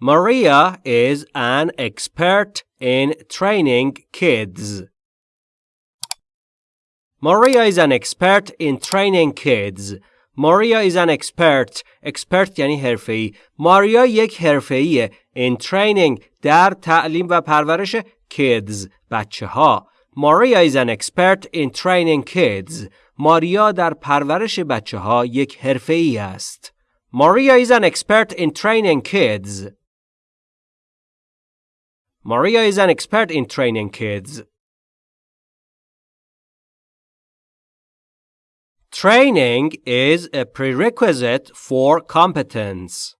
Maria is an expert in training kids. Maria is an expert in training kids. Maria is an expert. expert یعنی حرفه‌ای. ماریا یک حرفه‌ایه in training در تعلیم و پرورش kids بچه ها. Maria is an expert in training kids. ماریا در پرورش بچه ها یک حرفه‌ای است. Maria is an expert in training kids. Maria is an expert in training kids. Training is a prerequisite for competence.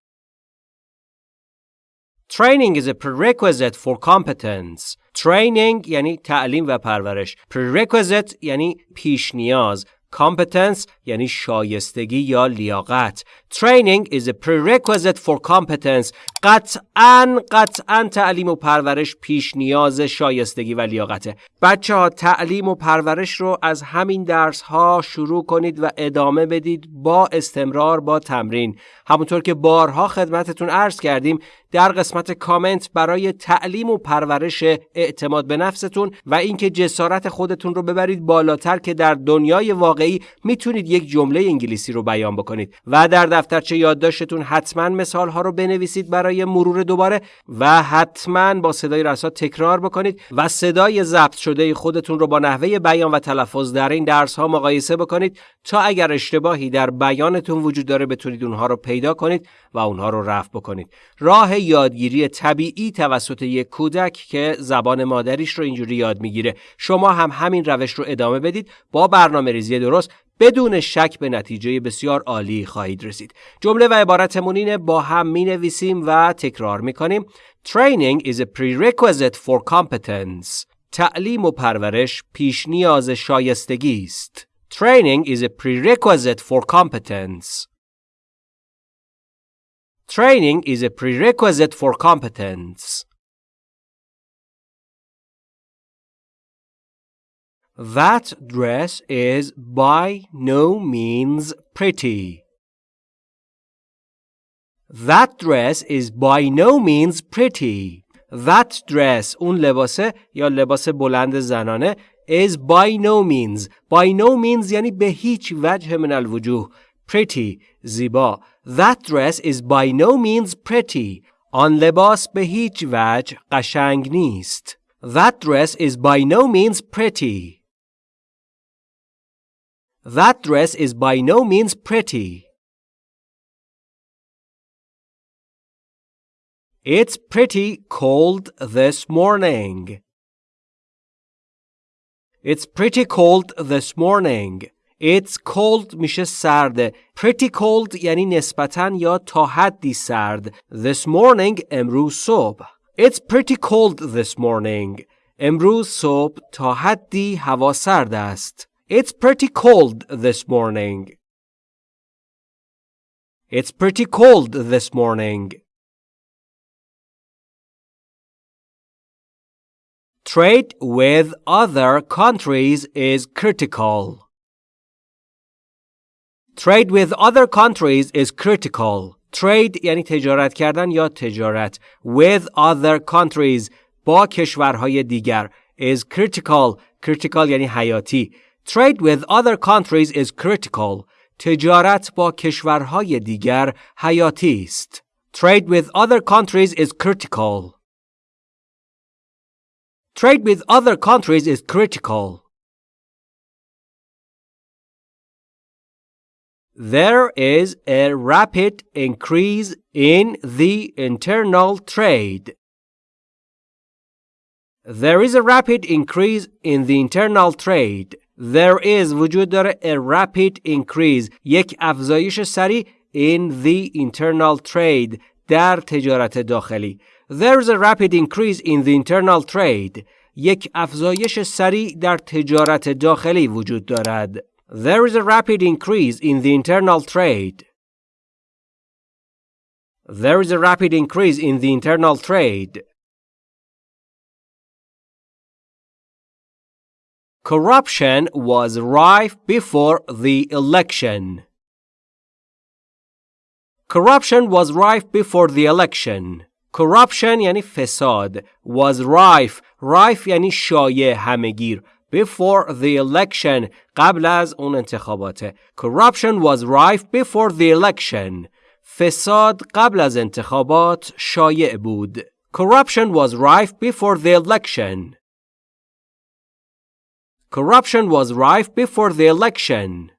Training is a prerequisite for competence. Training یعنی تعلیم و پرورش. Prerequisite یعنی پیش نیاز. Competence یعنی شایستگی یا لیاقت. Training is a prerequisite for competence. قطعا قطعا تعلیم و پرورش پیش نیاز شایستگی و لیاقته. بچه ها تعلیم و پرورش رو از همین درس ها شروع کنید و ادامه بدید با استمرار با تمرین. همونطور که بارها خدمتتون عرض کردیم در قسمت کامنت برای تعلیم و پرورش اعتماد به نفستون و اینکه جسارت خودتون رو ببرید بالاتر که در دنیای واقعی می‌تونید یک جمله انگلیسی رو بیان بکنید و در دفترچه یادداشتتون حتما مثال ها رو بنویسید برای مرور دوباره و حتما با صدای رسا تکرار بکنید و صدای ضبط شده خودتون رو با نحوه بیان و تلفظ در این درس ها مقایسه بکنید تا اگر اشتباهی در بیانتون وجود داره بتونید اونها رو پیدا کنید و اونها رو رفع بکنید. راه یادگیری طبیعی توسط یک کودک که زبان مادریش رو اینجوری یاد می‌گیره. شما هم همین روش رو ادامه بدید با برنامه ریزی درست بدون شک به نتیجه بسیار عالی خواهید رسید. جمله و عبارتمون اینه با هم می نویسیم و تکرار می کنیم. Training is a prerequisite for competence. تعلیم و پرورش پیش نیاز شایستگی است. Training is a prerequisite for competence. Training is a prerequisite for competence. That dress is by no means pretty. That dress is by no means pretty. That dress اون لباسه یا لباس بلند زنانه is by no means by no means یعنی به هیچ وجه من الوجوه pretty زیبا That dress is by no means pretty آن لباس به هیچ وجه قشنگ نیست That dress is by no means pretty That dress is by no means pretty. It's pretty cold this morning. It's pretty cold this morning. It's cold میشه سرده. Pretty cold یعنی نسبتاً یا تا حدی سرد. This morning امروز صبح. It's pretty cold this morning. امروز صبح تا حدی هوا سرد است. It's pretty cold this morning. It's pretty cold this morning. Trade with other countries is critical. Trade with other countries is critical. Trade یعنی تجارت کردن یا تجارت. With other countries با کشورهای دیگر is critical. Critical یعنی حیاتی. Trade with other countries is critical. تجارت با کشورهای دیگر حیاتی است. Trade with other countries is critical. Trade with other countries is critical. There is a rapid increase in the internal trade. There is a rapid increase in the internal trade. There is وجود داره a rapid increase یک افزایش سریع in the internal trade در تجارت داخلی There is a rapid increase in the internal trade یک افزایش سریع در تجارت داخلی وجود دارد There is a rapid increase in the internal trade There is a rapid increase in the internal trade Corruption was rife before the election. Corruption was rife before the election. corruption یعنی فساد was rife rife یعنی شایع همهگیر before the election قبل از اون انتخابات corruption was rife before the election فساد قبل از انتخابات شایع بود corruption was rife before the election corruption was rife before the election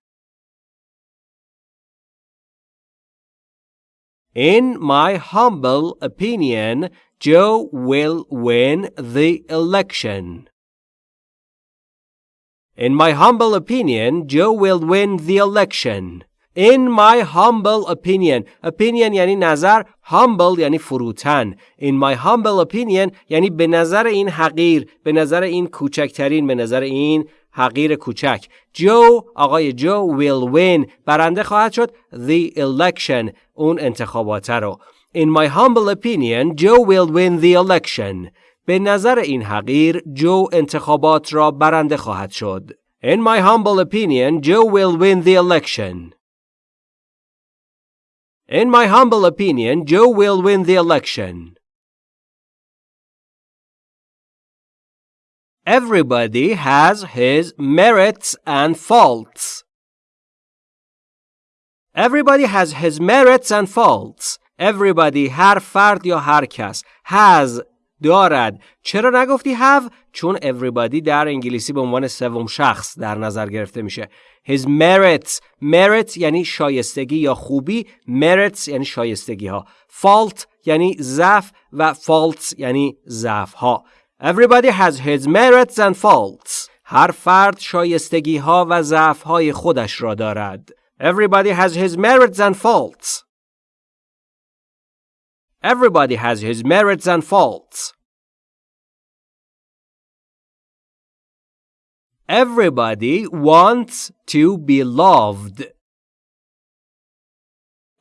In my humble opinion, Joe will win the election. In my humble opinion, Joe will win the election. In my humble opinion opinion یعنی نظر humble یعنی فروتن in my humble opinion یعنی به نظر این حقیر به نظر این کوچکترین به نظر این حقیر کوچک جو آقای جو will win برنده خواهد شد the election اون انتخابات رو In my humble opinion Joe will win the election به نظر این حقیر جو انتخابات را برنده خواهد شد In my humble opinion Joe will win the election In my humble opinion Joe will win the election Everybody has his merits and faults. Everybody has his merits and faults. Everybody هر فرد یا هر کس has دارد. چرا نگفتی have چون everybody در انگلیسی به عنوان سوم شخص در نظر گرفته میشه. His merits. Merit یعنی شایستگی یا خوبی. Merits یعنی شایستگی ها fault یعنی ضعف و faults یعنی ضعف ها Everybody has his merits and faults. هر فرد شایستگی ها و ضعف های خودش را دارد. Everybody has his merits and faults. Everybody has his merits and faults. Everybody wants to be loved.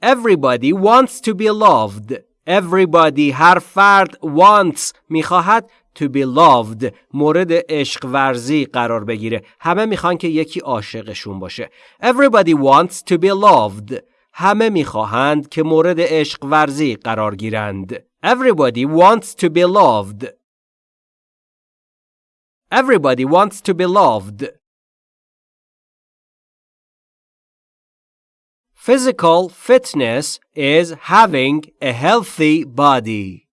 Everybody wants to be loved. Everybody هر فرد wants میخواهد to be loved مورد عشق ورزی قرار بگیره همه میخوان که یکی عاشقشون باشه everybody wants to be loved همه می‌خواهند که مورد عشق ورزی قرار گیرند everybody wants to be loved everybody wants to be loved Physical fitness is having a healthy body.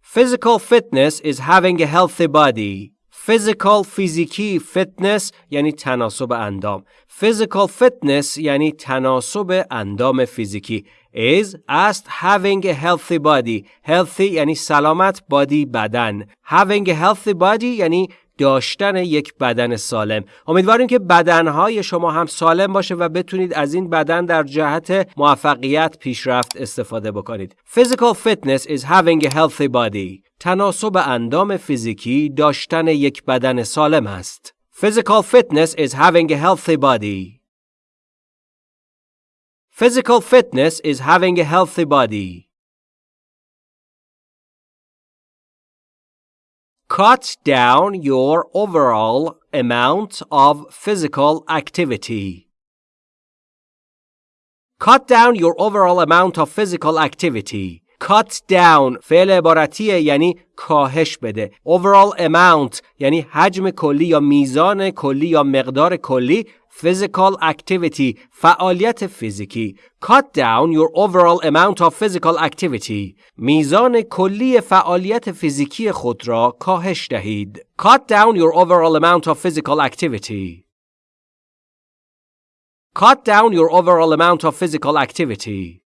Physical fitness is having a healthy body. Physical فیزیکی fitness یعنی تناسب اندام. Physical fitness یعنی تناسب اندام فیزیکی. Is است having a healthy body. Healthy یعنی سلامت body بدن. Having a healthy body یعنی داشتن یک بدن سالم. امیدواریم که بدنهای شما هم سالم باشه و بتونید از این بدن در جهت موفقیت پیشرفت استفاده بکنید. Physical fitness is having a healthy body. تناسب اندام فیزیکی داشتن یک بدن سالم است. Physical fitness is having a healthy body. Physical fitness is having a healthy body. Cut down your overall amount of physical activity. Cut down your overall amount of physical activity. Cut down فعل عبارتیه یعنی کاهش بده. Overall amount یعنی حجم کلی یا میزان کلی یا مقدار کلی physical activity فعالیت فیزیکی cut down your overall amount of physical activity میزان کلی فعالیت فیزیکی خود را کاهش دهید cut down your overall amount of physical activity cut down your overall amount of physical activity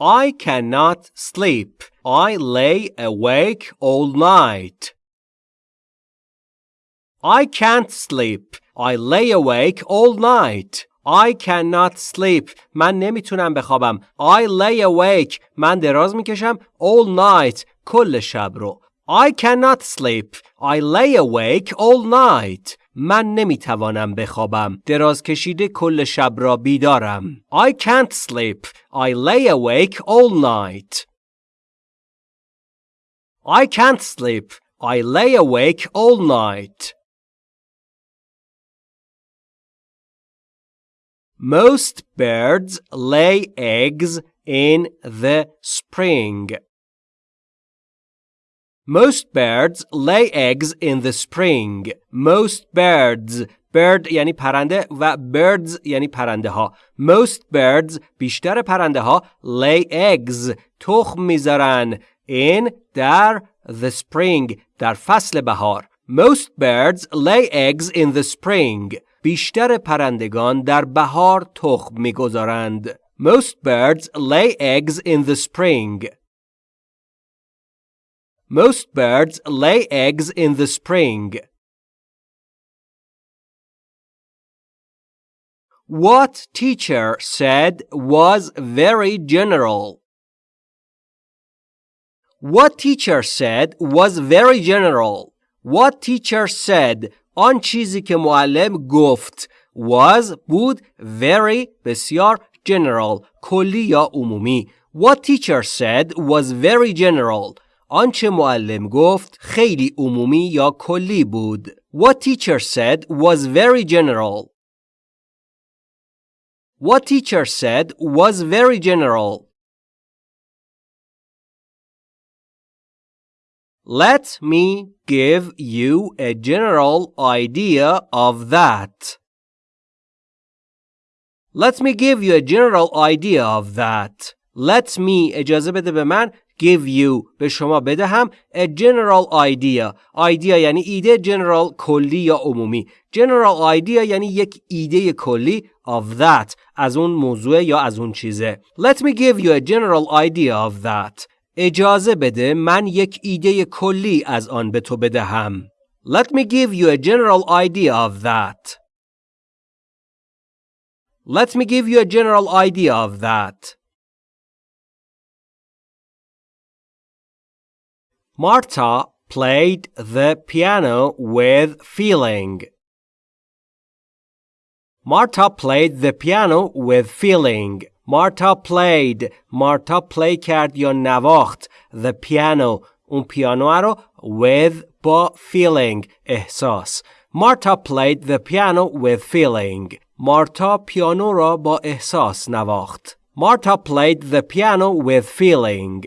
I cannot sleep. I lay awake all night. I can't sleep. I lay awake all night. I cannot sleep. من نمیتونم بخوابم. I lay awake. من دراز میکشم all night. کل شب رو. I cannot sleep. I lay awake all night. من نمیتوانم بخوابم. دراز کشیده کل شب را بیدارم. I can't sleep. I lay awake all night. I can't sleep. I lay awake all night. Most birds lay eggs in the spring. Most birds lay eggs in the spring. Most birds bird یعنی پرنده و birds یعنی پرنده ها. Most birds بیشتر پرنده ها lay eggs تخم میذارن in در the spring در فصل بهار. Most birds lay eggs in the spring. بیشتر پرندگان در بهار تخم می‌گذارند. Most birds lay eggs in the spring. Most birds lay eggs in the spring. What teacher said was very general. What teacher said was very general. What teacher said آن چیزی که معلم گفت was بود very بسیار general کلی یا عمومی What teacher said was very general آنچه معلم گفت خیلی عمومی یا کلی بود. What teacher said was very general. What teacher said was very general. Let me give you a general idea of that. Let me give you a general idea of that. Let me اجازه بده به من give you به شما بدهم a general idea idea یعنی ایده general کلی یا عمومی general idea یعنی یک ایده کلی of that از اون موضوع یا از اون چیزه let me give you a general idea of that اجازه بده من یک ایده کلی از آن به تو بدهم let me give you a general idea of that let me give you a general idea of that Marta played the piano with feeling. Marta played the piano with feeling. Marta played. Marta play کرد یا نواخت. The piano. اون پیانو رو with با feeling. احساس. Marta played the piano with feeling. Marta پیانو را با احساس نواخت. Marta played the piano with feeling.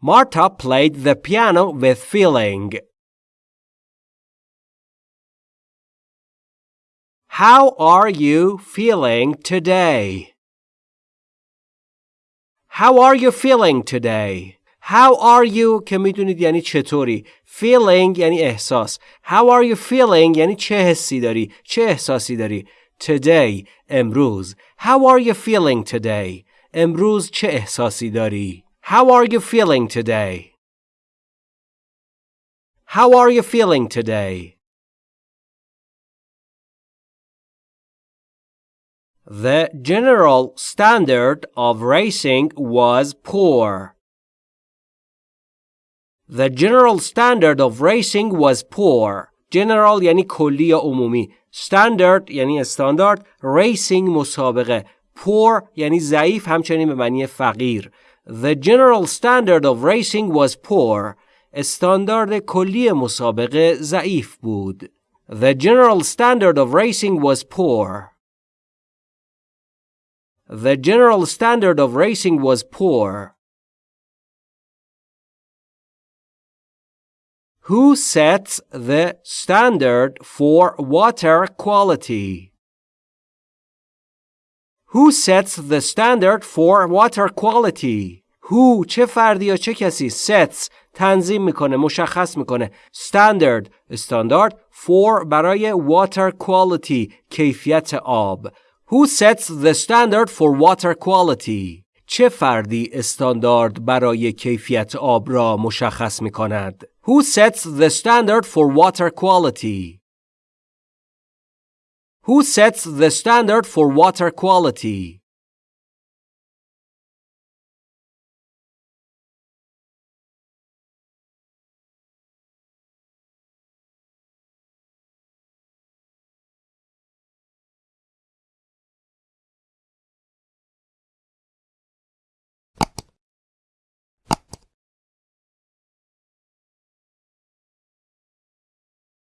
Marta played the piano with feeling. How are you feeling today? How are you feeling today? How are you که میدونید یعنی چطوری feeling یعنی احساس How are you feeling یعنی چه حسی داری چه احساسی داری Today امروز How are you feeling today امروز چه احساسی داری how are you feeling today? How are you feeling today? The general standard of racing was poor. The general standard of racing was poor. General یعنی کلی یا عمومی. Standard یعنی استاندارد. Racing مسابقه. Poor یعنی ضعیف همچنین به معنی فقیر. The general standard of racing was poor. استاندارد کلی مسابقه ضعیف بود. The general standard of racing was poor. The general standard of racing was poor. Who sets the standard for water quality? Who sets the standard for water quality? Who چه فردی یا چه کسی sets تنظیم میکنه مشخص میکنه standard استاندارد for برای water quality کیفیت آب Who sets the standard for water quality? چه فردی استاندارد برای کیفیت آب را مشخص می کند؟ Who sets the standard for water quality? Who sets the standard for water quality?